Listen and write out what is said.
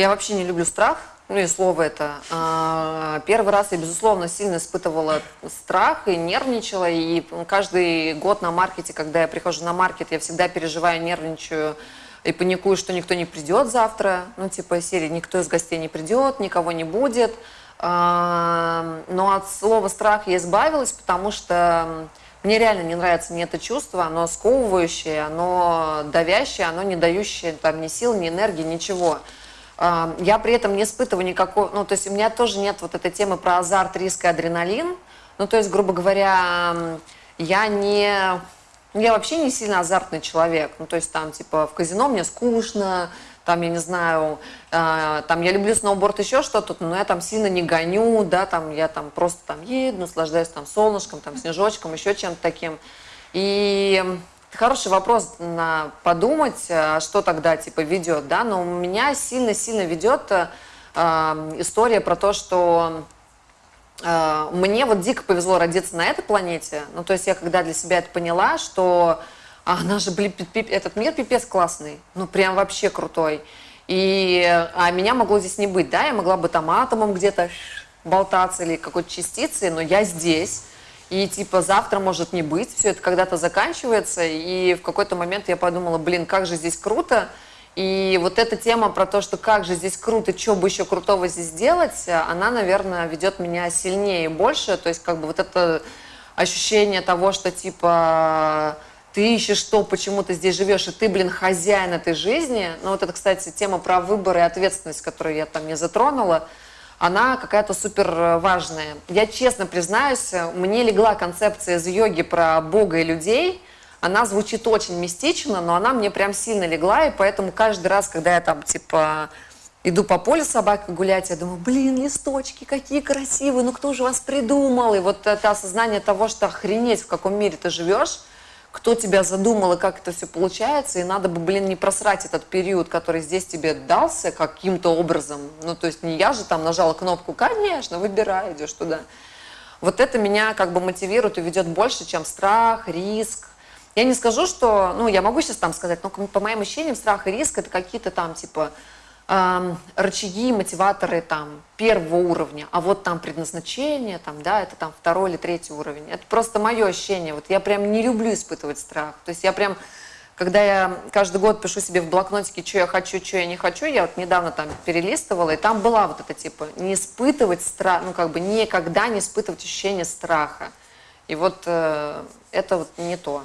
Я вообще не люблю страх, ну и слово это. А, Первый раз я, безусловно, сильно испытывала страх и нервничала. И каждый год на маркете, когда я прихожу на маркет, я всегда переживаю, нервничаю и паникую, что никто не придет завтра. Ну, типа серии «Никто из гостей не придет, никого не будет». А, Но от слова «страх» я избавилась, потому что мне реально не нравится ни это чувство, оно сковывающее, оно давящее, оно не дающее там ни сил, ни энергии, ничего. Я при этом не испытываю никакого, ну, то есть у меня тоже нет вот этой темы про азарт, риск и адреналин. Ну, то есть, грубо говоря, я не, ну, я вообще не сильно азартный человек. Ну, то есть там, типа, в казино мне скучно, там, я не знаю, э, там, я люблю сноуборд, еще что-то, но я там сильно не гоню, да, там, я там просто там еду, наслаждаюсь там солнышком, там, снежочком, еще чем-то таким. И хороший вопрос на подумать, э, что тогда, типа, ведет, да, но у меня сильно-сильно ведет э, э, история про то, что э, мне вот дико повезло родиться на этой планете. Ну, то есть я когда для себя это поняла, что а, она же, блин, этот мир пипец классный, ну, прям вообще крутой. И, а меня могло здесь не быть, да, я могла бы там атомом где-то болтаться или какой-то частицей, но я здесь. И типа завтра может не быть, все это когда-то заканчивается. И в какой-то момент я подумала, блин, как же здесь круто. И вот эта тема про то, что как же здесь круто, что бы еще крутого здесь сделать, она, наверное, ведет меня сильнее и больше. То есть как бы вот это ощущение того, что типа ты ищешь что, почему ты здесь живешь, и ты, блин, хозяин этой жизни. Ну вот это, кстати, тема про выбор и ответственность, которую я там не затронула она какая-то супер важная. Я честно признаюсь, мне легла концепция из йоги про Бога и людей. Она звучит очень мистично, но она мне прям сильно легла, и поэтому каждый раз, когда я там, типа, иду по полю с собакой гулять, я думаю, блин, листочки какие красивые, ну кто же вас придумал? И вот это осознание того, что охренеть, в каком мире ты живешь, кто тебя задумал и как это все получается, и надо бы, блин, не просрать этот период, который здесь тебе дался каким-то образом. Ну, то есть не я же там нажала кнопку, конечно, выбирай, идешь туда. Вот это меня как бы мотивирует и ведет больше, чем страх, риск. Я не скажу, что, ну, я могу сейчас там сказать, но по моим ощущениям страх и риск это какие-то там, типа, эм, рычаги, мотиваторы там первого уровня, а вот там предназначение, там, да, это там второй или третий уровень. Это просто мое ощущение. Вот я прям не люблю испытывать страх. То есть я прям, когда я каждый год пишу себе в блокнотике, что я хочу, что я не хочу, я вот недавно там перелистывала, и там была вот эта типа не испытывать страх, ну как бы никогда не испытывать ощущение страха. И вот э, это вот не то.